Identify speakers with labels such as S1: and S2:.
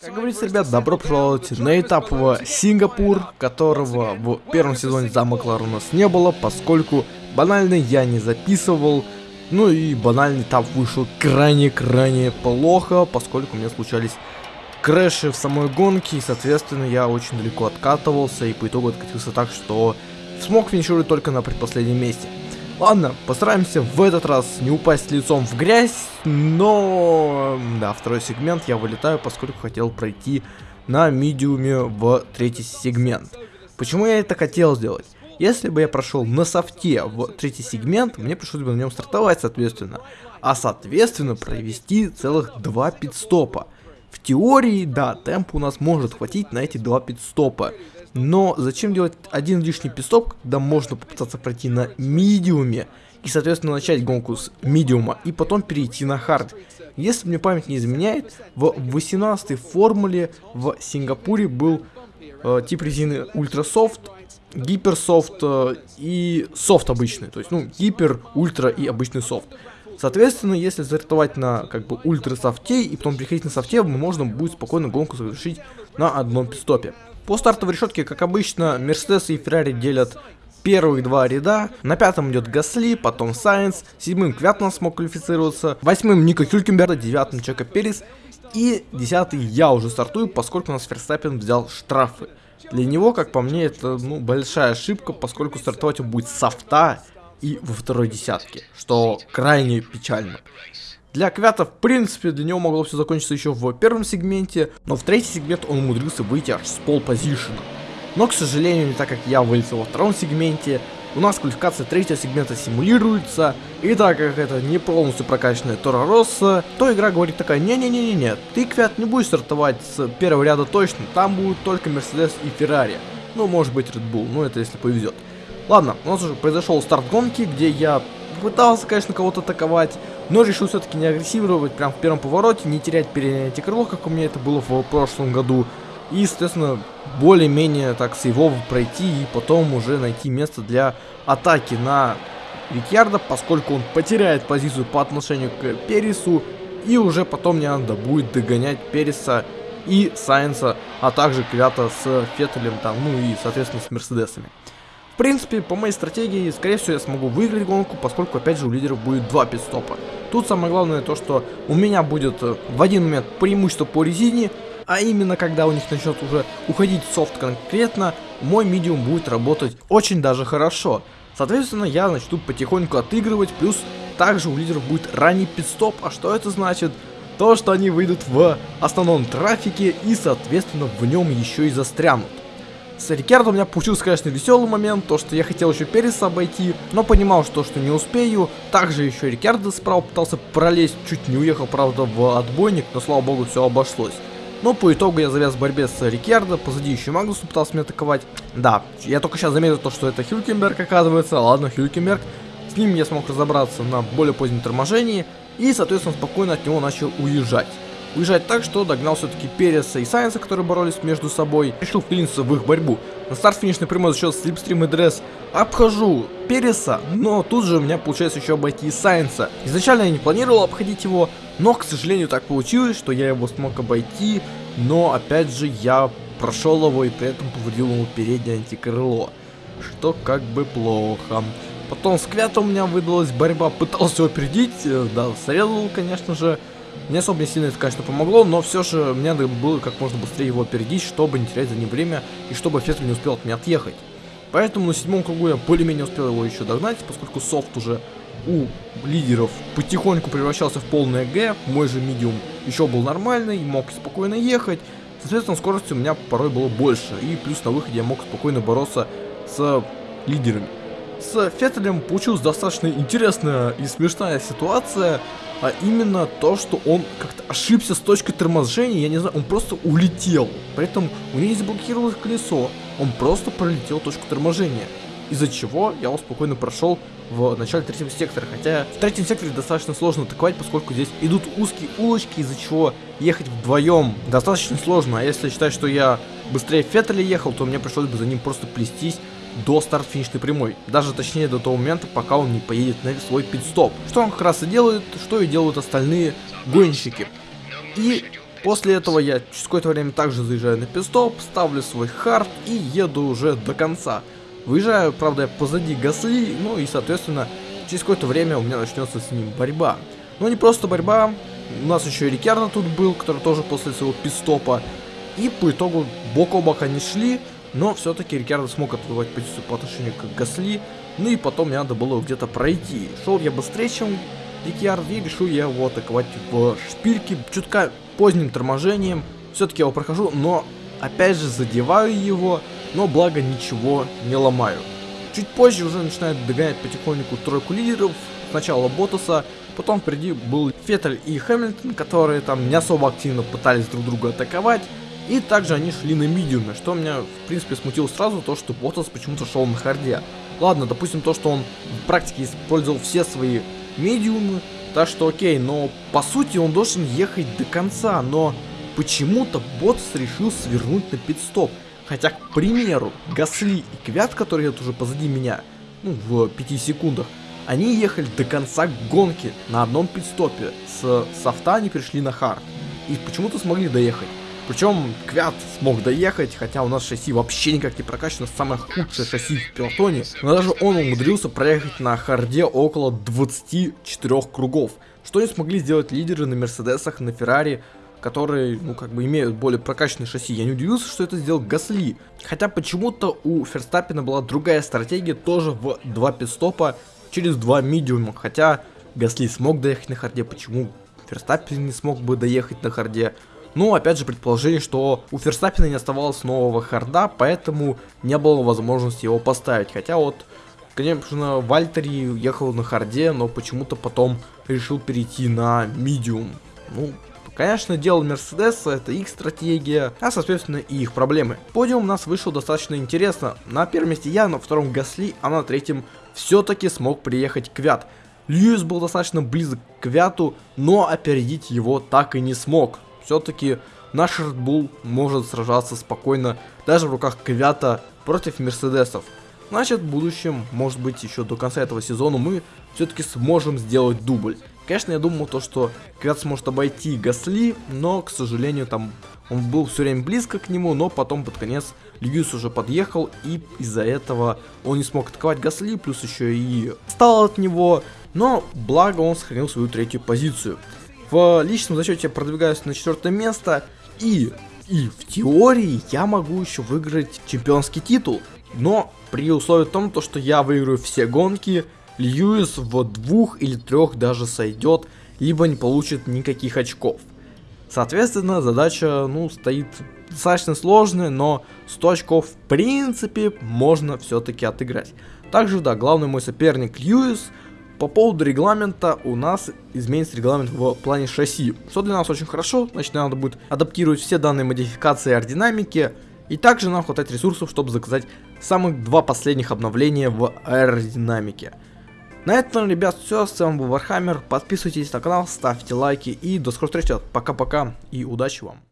S1: Как говорится, ребят, добро пожаловать на этап в Сингапур, которого в первом сезоне за Маклар у нас не было, поскольку банально я не записывал, ну и банальный этап вышел крайне-крайне плохо, поскольку у меня случались крэши в самой гонке, и, соответственно, я очень далеко откатывался, и по итогу откатился так, что смог финишировать только на предпоследнем месте. Ладно, постараемся в этот раз не упасть лицом в грязь, но... Да, второй сегмент я вылетаю, поскольку хотел пройти на медиуме в третий сегмент. Почему я это хотел сделать? Если бы я прошел на софте в третий сегмент, мне пришлось бы на нем стартовать, соответственно. А соответственно провести целых два пидстопа. В теории, да, темп у нас может хватить на эти два пидстопа. Но зачем делать один лишний пидстоп, когда можно попытаться пройти на медиуме и, соответственно, начать гонку с медиума и потом перейти на хард. Если мне память не изменяет, в 18 формуле в Сингапуре был э, тип резины ультрасофт, гиперсофт э, и софт обычный. То есть, ну, гипер, ультра и обычный софт. Соответственно, если стартовать на как бы ультра софте и потом переходить на софте, можно будет спокойно гонку завершить на одном пистопе. По стартовой решетке, как обычно, Мерседес и Феррари делят первых два ряда. На пятом идет Гасли, потом Сайенс, седьмым Квятман смог квалифицироваться, восьмым Ника Хюлькенберга, девятым Чека Перес и десятый я уже стартую, поскольку у нас Ферстаппин взял штрафы. Для него, как по мне, это ну, большая ошибка, поскольку стартовать он будет софта и во второй десятке, что крайне печально. Для Квята, в принципе, для него могло все закончиться еще в первом сегменте, но в третий сегмент он умудрился выйти аж с пол позишена. Но, к сожалению, так как я вылетел во втором сегменте, у нас квалификация третьего сегмента симулируется, и так как это не полностью прокачанная Тора Росса, то игра говорит такая, не-не-не-не, ты, Квят, не будешь стартовать с первого ряда точно, там будут только Мерседес и Феррари. Ну, может быть, Red Bull, ну это если повезет. Ладно, у нас уже произошел старт гонки, где я пытался, конечно, кого-то атаковать, но решил все-таки не агрессировать прям в первом повороте, не терять перенятие крыло, как у меня это было в прошлом году. И, соответственно, более-менее так сейвово пройти и потом уже найти место для атаки на Рикьярда, поскольку он потеряет позицию по отношению к Пересу. И уже потом мне надо будет догонять Переса и Сайенса, а также Квята с Феттелем там, ну и, соответственно, с Мерседесами. В принципе, по моей стратегии, скорее всего, я смогу выиграть гонку, поскольку, опять же, у лидеров будет два пидстопа. Тут самое главное то, что у меня будет э, в один момент преимущество по резине, а именно, когда у них начнет уже уходить софт конкретно, мой медиум будет работать очень даже хорошо. Соответственно, я начну потихоньку отыгрывать, плюс также у лидеров будет ранний пидстоп, а что это значит? То, что они выйдут в основном трафике и, соответственно, в нем еще и застрянут. С Рикардо у меня получился, конечно, веселый момент, то, что я хотел еще Переса обойти, но понимал, что, что не успею. Также еще Рикардо справа пытался пролезть, чуть не уехал, правда, в отбойник, но, слава богу, все обошлось. Но по итогу я завяз в борьбе с Рикардо, позади еще Магнус пытался меня атаковать. Да, я только сейчас заметил то, что это Хюлькенберг, оказывается. Ладно, Хюлькенберг. С ним я смог разобраться на более позднем торможении и, соответственно, спокойно от него начал уезжать уезжать так, что догнал все-таки Переса и Сайенса, которые боролись между собой, решил вклиниться в их борьбу. На старт финишной прямой за счет слипстрим и дресс обхожу Переса, но тут же у меня получается еще обойти Сайенса. Изначально я не планировал обходить его, но, к сожалению, так получилось, что я его смог обойти, но, опять же, я прошел его и при этом повредил ему переднее антикрыло, что как бы плохо. Потом с Квята у меня выдалась борьба, пытался его опередить, э, да, срезал, конечно же, не особо не сильно это, конечно, помогло, но все же мне надо было как можно быстрее его опередить, чтобы не терять за ним время и чтобы Феттель не успел от меня отъехать. Поэтому на седьмом кругу я более-менее успел его еще догнать, поскольку софт уже у лидеров потихоньку превращался в полное Г, мой же медиум еще был нормальный, мог спокойно ехать, соответственно скорости у меня порой было больше, и плюс на выходе я мог спокойно бороться с лидерами. С Феттелем получилась достаточно интересная и смешная ситуация, а именно то, что он как-то ошибся с точкой торможения, я не знаю, он просто улетел. При этом у него не заблокировалось колесо, он просто пролетел точку торможения. Из-за чего я его спокойно прошел в начале третьего сектора. Хотя в третьем секторе достаточно сложно атаковать, поскольку здесь идут узкие улочки, из-за чего ехать вдвоем достаточно сложно. А если считать, что я быстрее Феттеля ехал, то мне пришлось бы за ним просто плестись до старт-финишной прямой. Даже точнее до того момента, пока он не поедет на свой пит-стоп. Что он как раз и делает, что и делают остальные гонщики. И После этого я через какое-то время также заезжаю на пистоп, ставлю свой хард и еду уже до конца. Выезжаю, правда, позади Гасли, ну и, соответственно, через какое-то время у меня начнется с ним борьба. Но не просто борьба, у нас еще и Рикардо тут был, который тоже после своего пистопа. И по итогу бок о бок они шли, но все-таки Рикардо смог отвоевать позицию по отношению к Гасли. Ну и потом мне надо было где-то пройти. Шел я быстрее, чем Рикардо, и решил я его атаковать в шпильке, чутка поздним торможением. Все-таки я его прохожу, но опять же задеваю его, но благо ничего не ломаю. Чуть позже уже начинает догонять потихоньку тройку лидеров, сначала Ботаса, потом впереди был Феттель и Хэмилтон, которые там не особо активно пытались друг друга атаковать, и также они шли на медиуме, что меня в принципе смутило сразу, то что Ботас почему-то шел на харде. Ладно, допустим то, что он в практике использовал все свои медиумы, так что окей, но по сути он должен ехать до конца, но почему-то Ботас решил свернуть на пидстоп. Хотя, к примеру, Гасли и Квят, которые едут уже позади меня, ну, в 5 секундах, они ехали до конца гонки на одном пидстопе. С софта они перешли на хард. И почему-то смогли доехать. Причем Квят смог доехать, хотя у нас шасси вообще никак не прокачано, самое худшее шасси в пилотоне. Но даже он умудрился проехать на харде около 24 кругов. Что не смогли сделать лидеры на Мерседесах, на Феррари, которые, ну, как бы имеют более прокачанные шасси. Я не удивился, что это сделал Гасли. Хотя почему-то у Ферстаппина была другая стратегия, тоже в два питстопа через два медиума. Хотя Гасли смог доехать на харде, почему Ферстаппин не смог бы доехать на харде? Ну, опять же, предположение, что у Ферстаппина не оставалось нового харда, поэтому не было возможности его поставить. Хотя вот, конечно, Вальтери ехал на харде, но почему-то потом решил перейти на медиум. Ну, Конечно, дело Мерседеса, это их стратегия, а соответственно и их проблемы. Подиум у нас вышел достаточно интересно. На первом месте я, на втором Гасли, а на третьем все-таки смог приехать Квят. Льюис был достаточно близок к Квяту, но опередить его так и не смог. Все-таки наш Red Bull может сражаться спокойно даже в руках Квята против Мерседесов. Значит, в будущем, может быть, еще до конца этого сезона мы все-таки сможем сделать дубль. Конечно, я думал то, что Квят сможет обойти Гасли, но, к сожалению, там он был все время близко к нему, но потом под конец Льюис уже подъехал, и из-за этого он не смог атаковать Гасли, плюс еще и стал от него, но благо он сохранил свою третью позицию. В личном зачете я продвигаюсь на четвертое место, и, и в теории я могу еще выиграть чемпионский титул, но при условии том, то, что я выиграю все гонки, Льюис в двух или трех даже сойдет, либо не получит никаких очков. Соответственно, задача, ну, стоит достаточно сложная, но 100 очков в принципе можно все-таки отыграть. Также, да, главный мой соперник Льюис. По поводу регламента у нас изменится регламент в плане шасси, что для нас очень хорошо, значит надо будет адаптировать все данные модификации аэродинамики, и также нам хватает ресурсов, чтобы заказать самых два последних обновления в аэродинамике. На этом, ребят, все. С вами был Warhammer. Подписывайтесь на канал, ставьте лайки и до скорых встреч. Пока-пока и удачи вам.